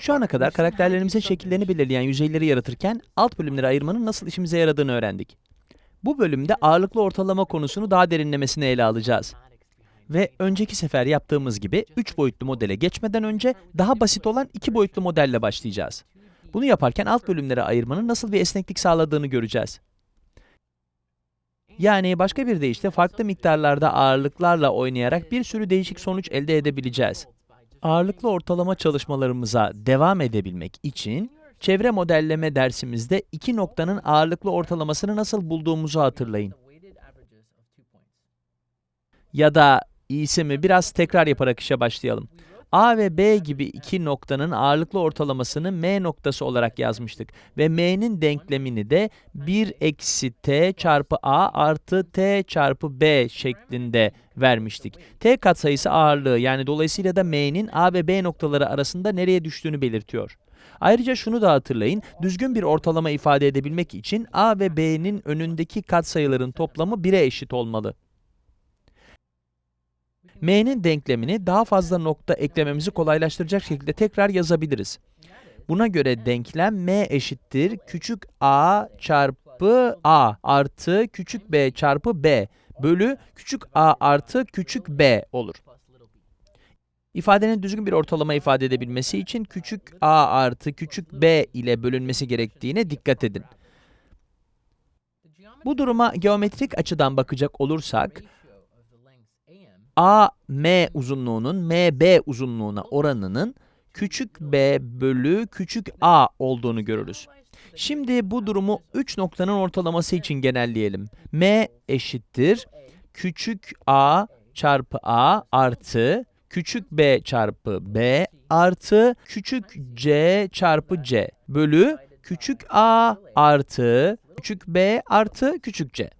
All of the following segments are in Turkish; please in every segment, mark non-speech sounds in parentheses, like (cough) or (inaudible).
Şu ana kadar karakterlerimizin şekillerini belirleyen yüzeyleri yaratırken alt bölümlere ayırmanın nasıl işimize yaradığını öğrendik. Bu bölümde ağırlıklı ortalama konusunu daha derinlemesine ele alacağız. Ve önceki sefer yaptığımız gibi 3 boyutlu modele geçmeden önce daha basit olan 2 boyutlu modelle başlayacağız. Bunu yaparken alt bölümlere ayırmanın nasıl bir esneklik sağladığını göreceğiz. Yani başka bir deyişle farklı miktarlarda ağırlıklarla oynayarak bir sürü değişik sonuç elde edebileceğiz. Ağırlıklı ortalama çalışmalarımıza devam edebilmek için çevre modelleme dersimizde iki noktanın ağırlıklı ortalamasını nasıl bulduğumuzu hatırlayın. Ya da iyisi mi biraz tekrar yaparak işe başlayalım. A ve B gibi iki noktanın ağırlıklı ortalamasını M noktası olarak yazmıştık ve M'nin denklemini de 1 eksi T çarpı A artı T çarpı B şeklinde vermiştik. T katsayısı ağırlığı yani dolayısıyla da M'nin A ve B noktaları arasında nereye düştüğünü belirtiyor. Ayrıca şunu da hatırlayın, düzgün bir ortalama ifade edebilmek için A ve B'nin önündeki katsayıların toplamı 1'e eşit olmalı. M'nin denklemini daha fazla nokta eklememizi kolaylaştıracak şekilde tekrar yazabiliriz. Buna göre denklem M eşittir küçük a çarpı a artı küçük b çarpı b bölü küçük a artı küçük b olur. İfadenin düzgün bir ortalama ifade edebilmesi için küçük a artı küçük b ile bölünmesi gerektiğine dikkat edin. Bu duruma geometrik açıdan bakacak olursak, A, M uzunluğunun MB uzunluğuna oranının küçük b bölü küçük a olduğunu görürüz. Şimdi bu durumu 3 noktanın ortalaması için genelleyelim. M eşittir küçük a çarpı a artı küçük b çarpı b artı küçük c çarpı c bölü küçük a artı küçük b artı küçük c.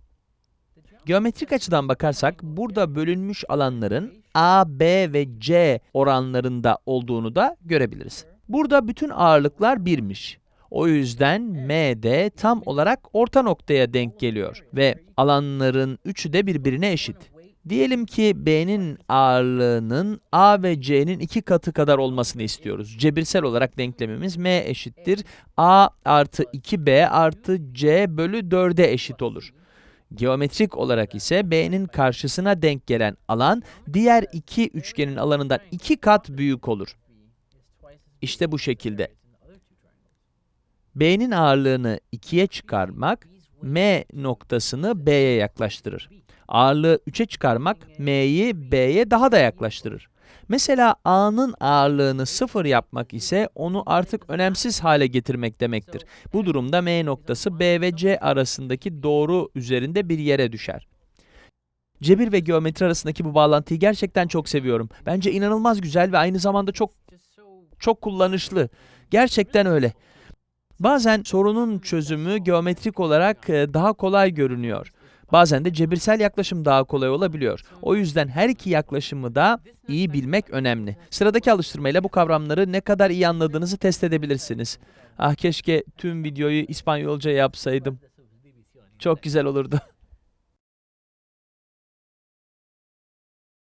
Geometrik açıdan bakarsak burada bölünmüş alanların A, B ve C oranlarında olduğunu da görebiliriz. Burada bütün ağırlıklar birmiş. O yüzden M de tam olarak orta noktaya denk geliyor ve alanların üçü de birbirine eşit. Diyelim ki B'nin ağırlığının A ve C'nin iki katı kadar olmasını istiyoruz. Cebirsel olarak denklemimiz M eşittir A artı 2B artı C bölü 4'e eşit olur. Geometrik olarak ise B'nin karşısına denk gelen alan, diğer iki üçgenin alanından iki kat büyük olur. İşte bu şekilde. B'nin ağırlığını 2'ye çıkarmak, M noktasını B'ye yaklaştırır. Ağırlığı 3'e çıkarmak, M'yi B'ye daha da yaklaştırır. Mesela A'nın ağırlığını sıfır yapmak ise onu artık önemsiz hale getirmek demektir. Bu durumda M noktası B ve C arasındaki doğru üzerinde bir yere düşer. Cebir ve geometri arasındaki bu bağlantıyı gerçekten çok seviyorum. Bence inanılmaz güzel ve aynı zamanda çok çok kullanışlı. Gerçekten öyle. Bazen sorunun çözümü geometrik olarak e, daha kolay görünüyor. Bazen de cebirsel yaklaşım daha kolay olabiliyor. O yüzden her iki yaklaşımı da iyi bilmek önemli. Sıradaki alıştırmayla bu kavramları ne kadar iyi anladığınızı test edebilirsiniz. Ah keşke tüm videoyu İspanyolca yapsaydım. Çok güzel olurdu. (laughs)